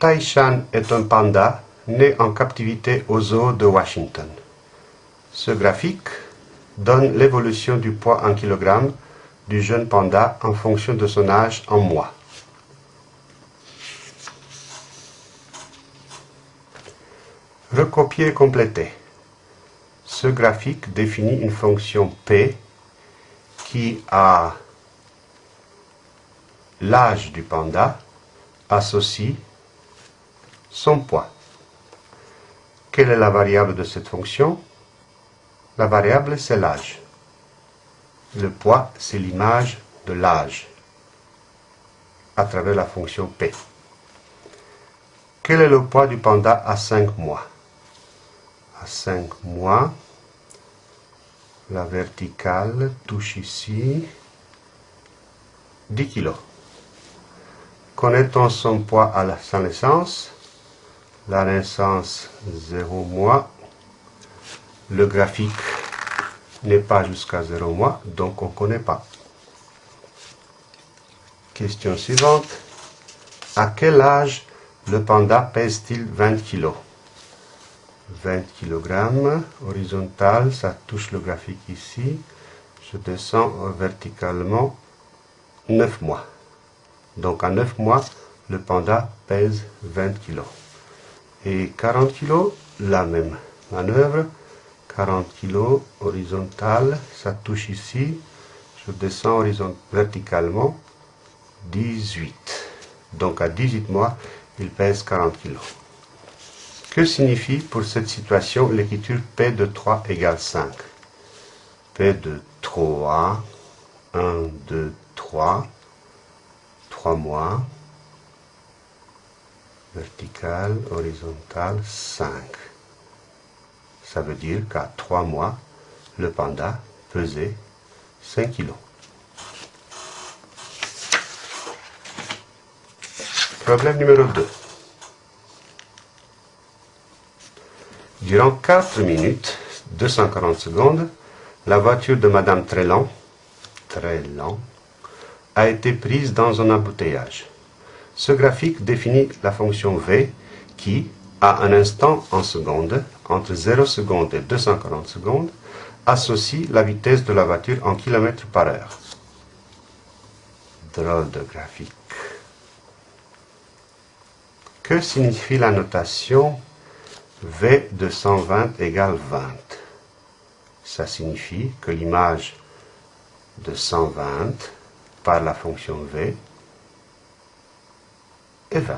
Taishan est un panda né en captivité au zoo de Washington. Ce graphique donne l'évolution du poids en kilogrammes du jeune panda en fonction de son âge en mois. Recopier et compléter. Ce graphique définit une fonction P qui a l'âge du panda associe son poids. Quelle est la variable de cette fonction? La variable, c'est l'âge. Le poids, c'est l'image de l'âge à travers la fonction P. Quel est le poids du panda à 5 mois? À 5 mois, la verticale touche ici 10 kg. Connaît-on son poids à sa naissance? La naissance 0 mois. Le graphique n'est pas jusqu'à 0 mois, donc on ne connaît pas. Question suivante. À quel âge le panda pèse-t-il 20 kg 20 kg, horizontal, ça touche le graphique ici. Je descends verticalement 9 mois. Donc à 9 mois, le panda pèse 20 kg. Et 40 kg, la même manœuvre. 40 kg horizontal, ça touche ici. Je descends verticalement 18. Donc à 18 mois, il pèse 40 kg. Que signifie pour cette situation l'écriture P de 3 égale 5 P de 3, 1, 2, 3, 3 mois, vertical, horizontal, 5. Ça veut dire qu'à 3 mois, le panda pesait 5 kg. Problème numéro 2. Durant 4 minutes, 240 secondes, la voiture de Madame Trélan, Trélan a été prise dans un embouteillage. Ce graphique définit la fonction V qui, à un instant en seconde, entre 0 secondes et 240 secondes, associe la vitesse de la voiture en km par heure. Drôle de graphique. Que signifie la notation V de 120 égale 20. Ça signifie que l'image de 120 par la fonction V est 20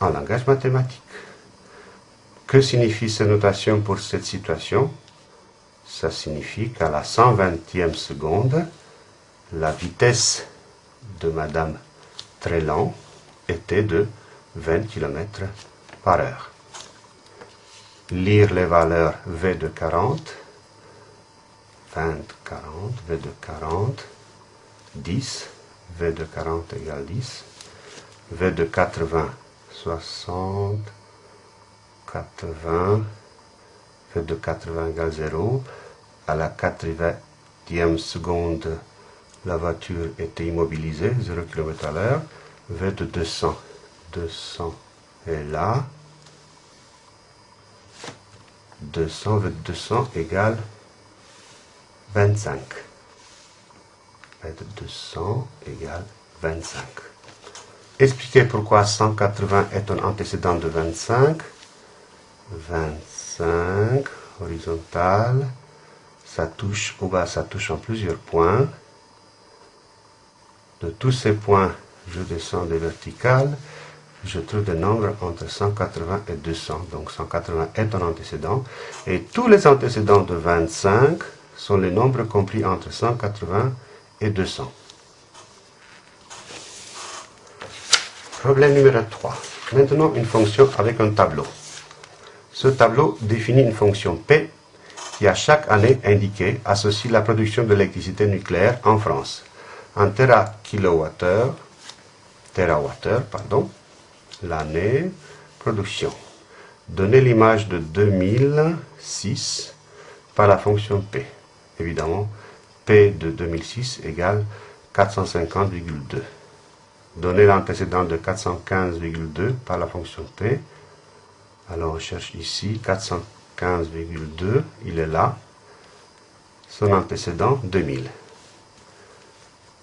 en langage mathématique. Que signifie cette notation pour cette situation? Ça signifie qu'à la 120e seconde, la vitesse de Madame Trélan était de 20 km par heure lire les valeurs V de 40, 20, 40, V de 40, 10, V de 40 égale 10, V de 80, 60, 80, V de 80 égale 0, à la 80e seconde, la voiture était immobilisée, 0 km à l'heure, V de 200, 200 est là, 200, 200 égale 25. 200 égale 25. Expliquez pourquoi 180 est un antécédent de 25. 25, horizontal, ça touche, au bas, ça touche en plusieurs points. De tous ces points, je descends des verticales je trouve des nombres entre 180 et 200. Donc 180 est un antécédent. Et tous les antécédents de 25 sont les nombres compris entre 180 et 200. Problème numéro 3. Maintenant, une fonction avec un tableau. Ce tableau définit une fonction P qui, à chaque année indiquée, associe la production de l'électricité nucléaire en France en tera-kilowattheure, terawattheure, pardon, l'année, production. Donner l'image de 2006 par la fonction P. Évidemment, P de 2006 égale 450,2. Donner l'antécédent de 415,2 par la fonction P. Alors on cherche ici 415,2, il est là. Son antécédent 2000.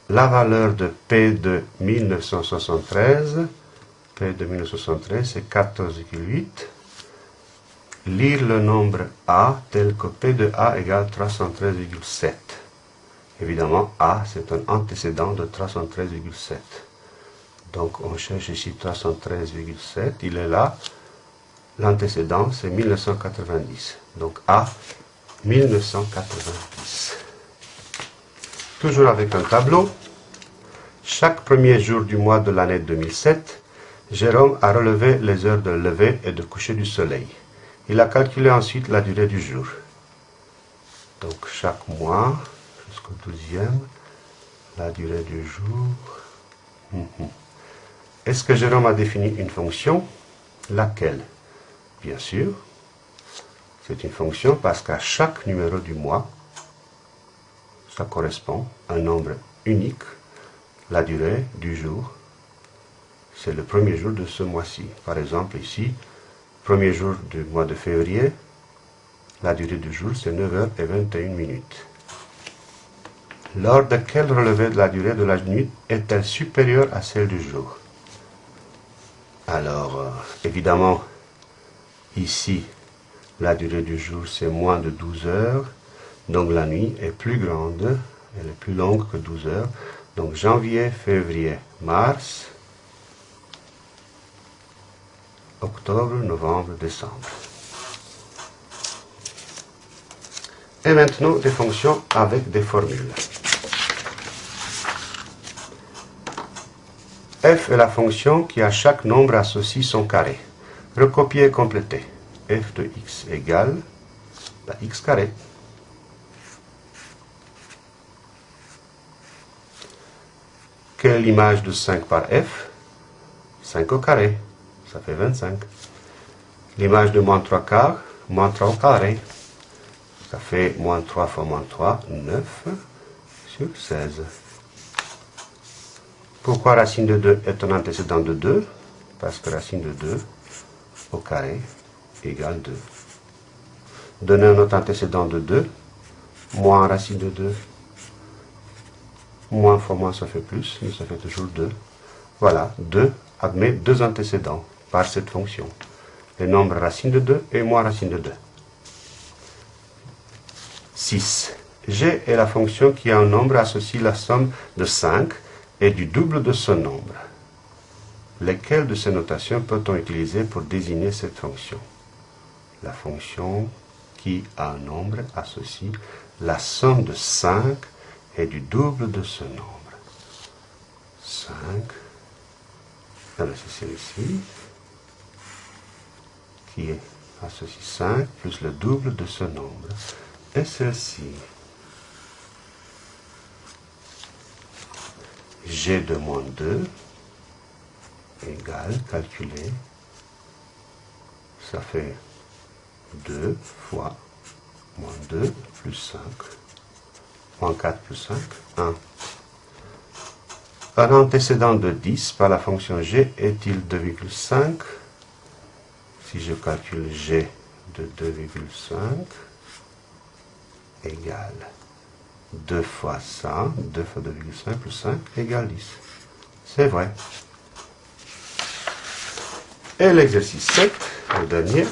La valeur de P de 1973, P de 1973 c'est 14,8. Lire le nombre A tel que P de A égale 313,7. Évidemment, A, c'est un antécédent de 313,7. Donc, on cherche ici 313,7. Il est là. L'antécédent, c'est 1990. Donc, A, 1990. Toujours avec un tableau. Chaque premier jour du mois de l'année 2007, Jérôme a relevé les heures de lever et de coucher du soleil. Il a calculé ensuite la durée du jour. Donc, chaque mois, jusqu'au douzième, la durée du jour. Mhm. Est-ce que Jérôme a défini une fonction? Laquelle? Bien sûr, c'est une fonction parce qu'à chaque numéro du mois, ça correspond à un nombre unique, la durée du jour. C'est le premier jour de ce mois-ci. Par exemple, ici, premier jour du mois de février, la durée du jour, c'est 9h21 minutes lors de quel relevé de la durée de la nuit est-elle supérieure à celle du jour? Alors, euh, évidemment, ici, la durée du jour, c'est moins de 12 heures, donc la nuit est plus grande, elle est plus longue que 12 heures. Donc janvier, février, mars, octobre, novembre, décembre. Et maintenant, des fonctions avec des formules. F est la fonction qui à chaque nombre associe son carré. Recopier et compléter. f de x égale la x carré. Quelle est l'image de 5 par f? 5 au carré, ça fait 25. L'image de moins 3 quarts, moins 3 au carré, ça fait moins 3 fois moins 3, 9 sur 16. Pourquoi racine de 2 est un antécédent de 2 Parce que racine de 2 au carré égale 2. Donner un autre antécédent de 2, moins racine de 2. Moins fois moins, ça fait plus, mais ça fait toujours 2. Voilà, 2 admet deux antécédents par cette fonction. Les nombres racine de 2 et moins racine de 2. 6. G est la fonction qui a un nombre associé la somme de 5 et du double de ce nombre. Lesquelles de ces notations peut-on utiliser pour désigner cette fonction? La fonction qui a un nombre associe la somme de 5 et du double de ce nombre. 5, c'est celle-ci, qui est associe 5 plus le double de ce nombre. Et celle-ci, g de moins 2 égale, calculer, ça fait 2 fois moins 2 plus 5, moins 4 plus 5, 1. Un antécédent de 10 par la fonction g est-il 2,5 Si je calcule g de 2,5 égale 2 fois ça, 2 fois 2,5 plus 5 égale 10. C'est vrai. Et l'exercice 7, le dernier.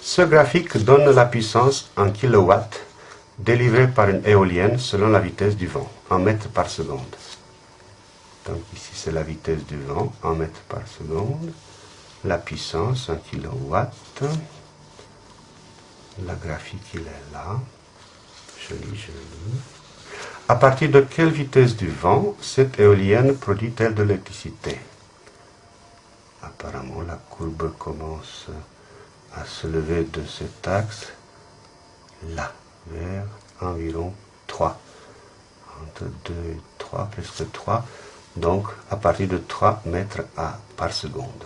Ce graphique donne la puissance en kilowatts délivrée par une éolienne selon la vitesse du vent, en mètres par seconde. Donc ici c'est la vitesse du vent en mètres par seconde. La puissance en kilowatts. La graphique il est là. Joli, joli. À partir de quelle vitesse du vent cette éolienne produit-elle de l'électricité? Apparemment, la courbe commence à se lever de cet axe là, vers environ 3. Entre 2 et 3, presque 3. Donc, à partir de 3 mètres par seconde.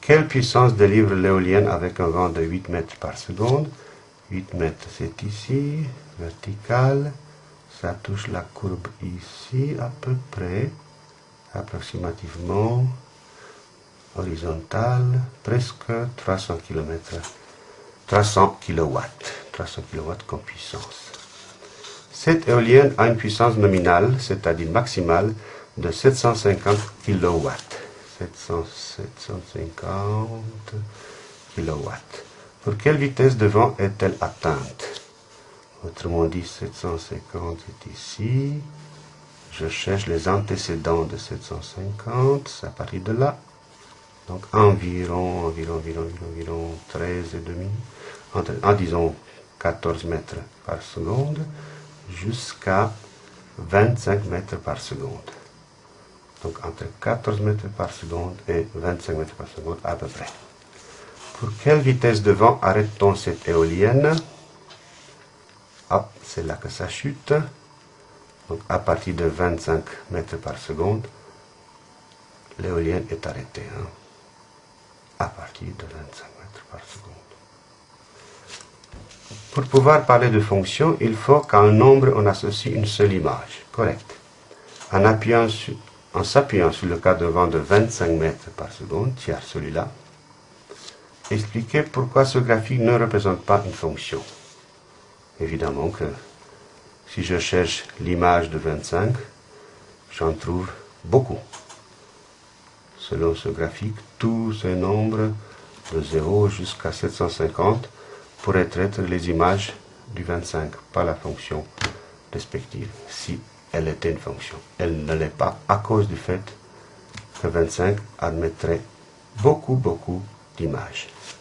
Quelle puissance délivre l'éolienne avec un vent de 8 mètres par seconde? 8 mètres, c'est ici, vertical, ça touche la courbe ici à peu près, approximativement horizontale, presque 300 km, 300 kW, 300 kW comme puissance. Cette éolienne a une puissance nominale, c'est-à-dire maximale, de 750 kW. 750 kW. Pour quelle vitesse de vent est-elle atteinte? Autrement dit, 750 est ici. Je cherche les antécédents de 750, c'est à partir de là. Donc environ, environ, environ, environ 13 et demi, en disons 14 mètres par seconde, jusqu'à 25 mètres par seconde. Donc entre 14 mètres par seconde et 25 mètres par seconde à peu près. Pour quelle vitesse de vent arrête-t-on cette éolienne? Hop, c'est là que ça chute. Donc à partir de 25 mètres par seconde, l'éolienne est arrêtée. Hein. à partir de 25 mètres par seconde. Pour pouvoir parler de fonction, il faut qu'à un nombre on associe une seule image. Correct. En, s'appuyant sur le cas de vent de 25 mètres par seconde, tiers celui-là, expliquer pourquoi ce graphique ne représente pas une fonction. Évidemment que si je cherche l'image de 25, j'en trouve beaucoup. Selon ce graphique, tous ces nombres de 0 jusqu'à 750 pourraient être les images du 25, pas la fonction respective, si elle était une fonction. Elle ne l'est pas à cause du fait que 25 admettrait beaucoup, beaucoup d'images.